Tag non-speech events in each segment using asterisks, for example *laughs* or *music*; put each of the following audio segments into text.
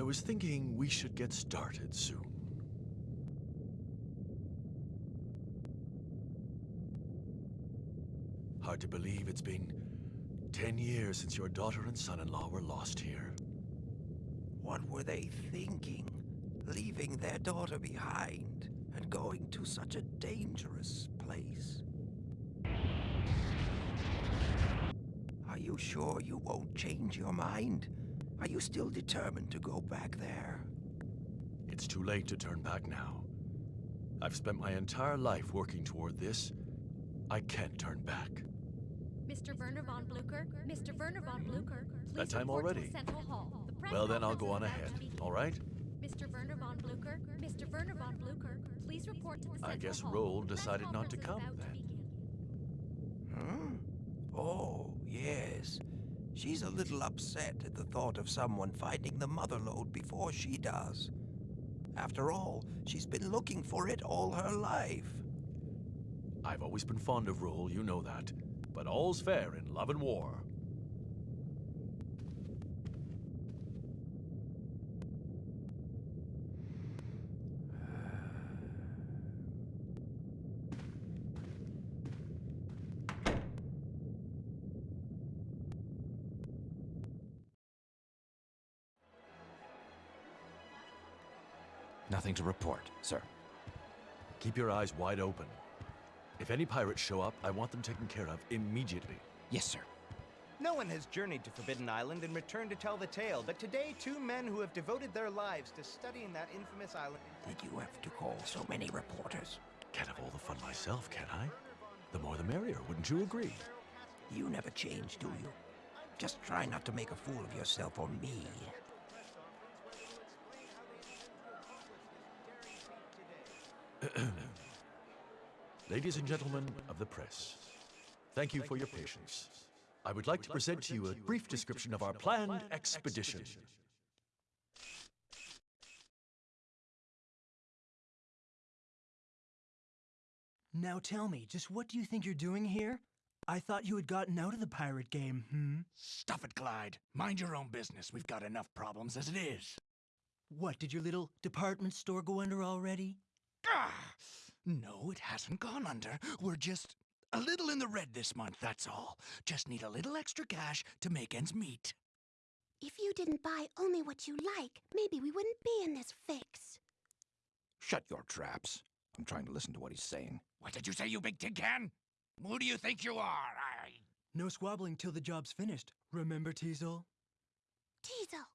was thinking we should get started soon. Hard to believe it's been ten years since your daughter and son-in-law were lost here. What were they thinking? Leaving their daughter behind and going to such a dangerous place. Are you sure you won't change your mind? Are you still determined to go back there? It's too late to turn back now. I've spent my entire life working toward this. I can't turn back. Mr. Werner von Bluecher, Mr. Werner von Bluecher, please That time report to already? Central Hall. The Well, then I'll go on ahead, all right? Mr. Werner von Bluecher, Mr. Werner von Bluecher, please report to the Central I guess Hall. Roll The press decided not to conference is come, then. begin. Huh? Oh, yes. She's a little upset at the thought of someone finding the mother lode before she does. After all, she's been looking for it all her life. I've always been fond of Roll, you know that. But all's fair in love and war. Nothing to report, sir. Keep your eyes wide open. If any pirates show up, I want them taken care of immediately. Yes, sir. No one has journeyed to Forbidden Island and returned to tell the tale, but today two men who have devoted their lives to studying that infamous island. Did you have to call so many reporters? Can't have all the fun myself, can I? The more the merrier, wouldn't you agree? You never change, do you? Just try not to make a fool of yourself or me. *clears throat* Ladies and gentlemen of the press, thank you for your patience. I would like to present to you a brief description of our planned expedition. Now tell me, just what do you think you're doing here? I thought you had gotten out of the pirate game, hmm? Stuff it, Glyde. Mind your own business. We've got enough problems as it is. What, did your little department store go under already? *sighs* No, it hasn't gone under. We're just a little in the red this month, that's all. Just need a little extra cash to make ends meet. If you didn't buy only what you like, maybe we wouldn't be in this fix. Shut your traps. I'm trying to listen to what he's saying. What did you say, you big tin can? Who do you think you are? I... No squabbling till the job's finished. Remember, Teisel? Teisel,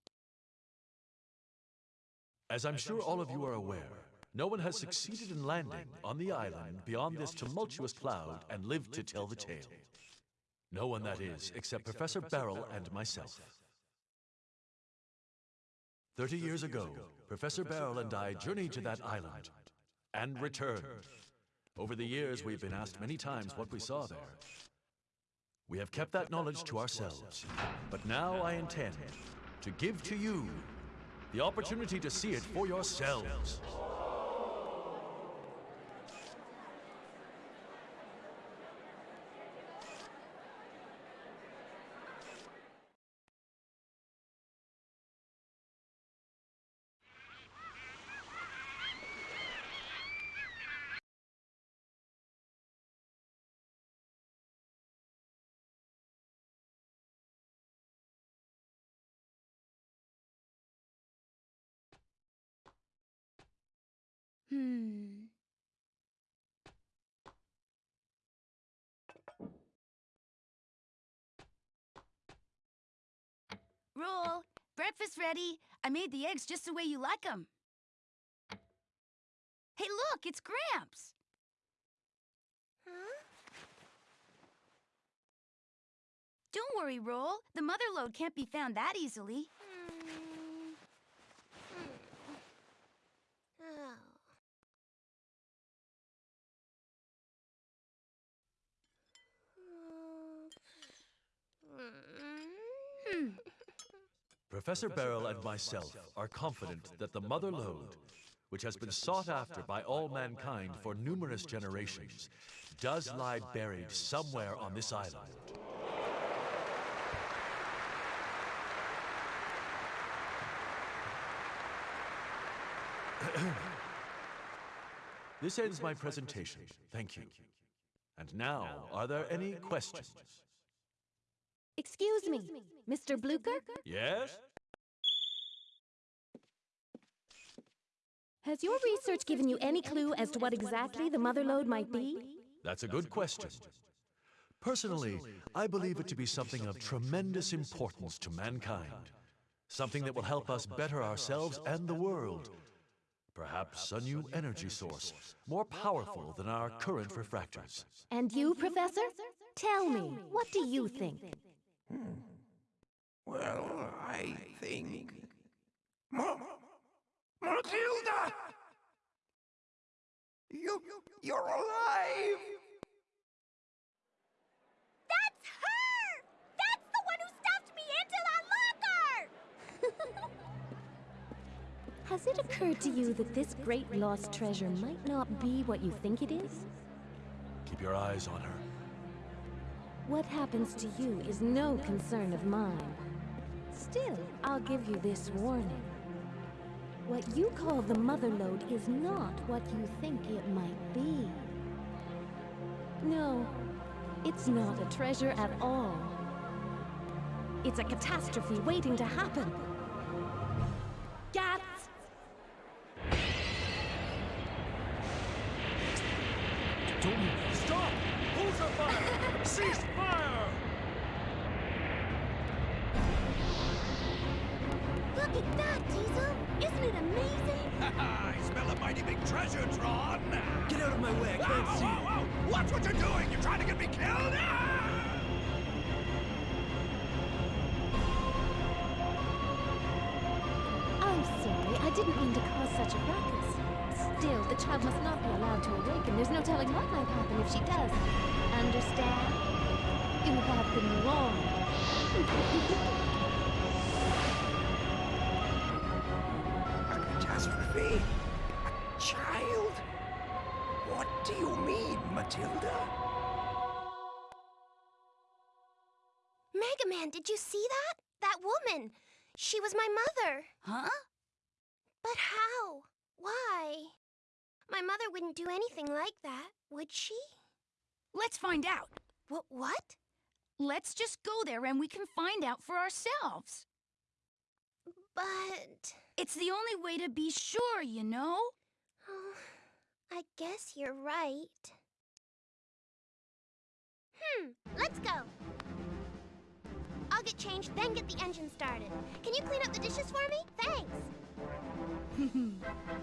As I'm sure all of you are aware, no one has succeeded in landing on the island beyond this tumultuous cloud and lived to tell the tale. No one, that is, except Professor Barrell and myself. Thirty years ago, Professor Barrell and I journeyed to that island and returned. Over the years, we've been asked many times what we saw there. We have kept that knowledge to ourselves, but now I intend to give to you the opportunity to see it for yourselves. Hmm. Roll, breakfast ready. I made the eggs just the way you like them. Hey, look, it's Gramps. Huh? Don't worry, Roll. The mother lode can't be found that easily. Hmm. Hmm. Oh. Professor Barrell and myself are confident that the Mother Lode, which has been sought after by all mankind for numerous generations, does lie buried somewhere on this island. This ends my presentation. Thank you. And now, are there any questions? Excuse me, Mr. Bluecher? Yes? Has your research given you any clue as to what exactly the mother lode might be? That's a good question. Personally, I believe it to be something of tremendous importance to mankind. Something that will help us better ourselves and the world. Perhaps a new energy source, more powerful than our current refractors. And you, Professor? Tell me, what do you think? Hmm. Well, I think. Ma- Matilda! You, you're alive! That's her! That's the one who stuffed me into that locker! *laughs* Has it occurred to you that this great lost treasure might not be what you think it is? Keep your eyes on her. What happens to you is no concern of mine. Still, I'll give you this warning. What you call the mother lode is not what you think it might be. No, it's not a treasure at all. It's a catastrophe waiting to happen. Cease fire! Look at that, Teisel! Isn't it amazing? I smell a mighty big treasure, Tron! Get out of my way, Whoa, whoa, whoa! Watch what you're doing! You're trying to get me killed! I'm sorry, I didn't mean to cause such a ruckus. Still, the child must not be allowed to awaken. There's no telling what might happen if she does. Understand? You have been warned. A catastrophe? A child? What do you mean, Matilda? Mega Man, did you see that? That woman! She was my mother. Huh? But how? Why? My mother wouldn't do anything like that, would she? Let's find out. What? What? Let's just go there and we can find out for ourselves. But. It's the only way to be sure, you know? Oh, I guess you're right. Hmm, let's go. I'll get changed, then get the engine started. Can you clean up the dishes for me? Thanks. *laughs*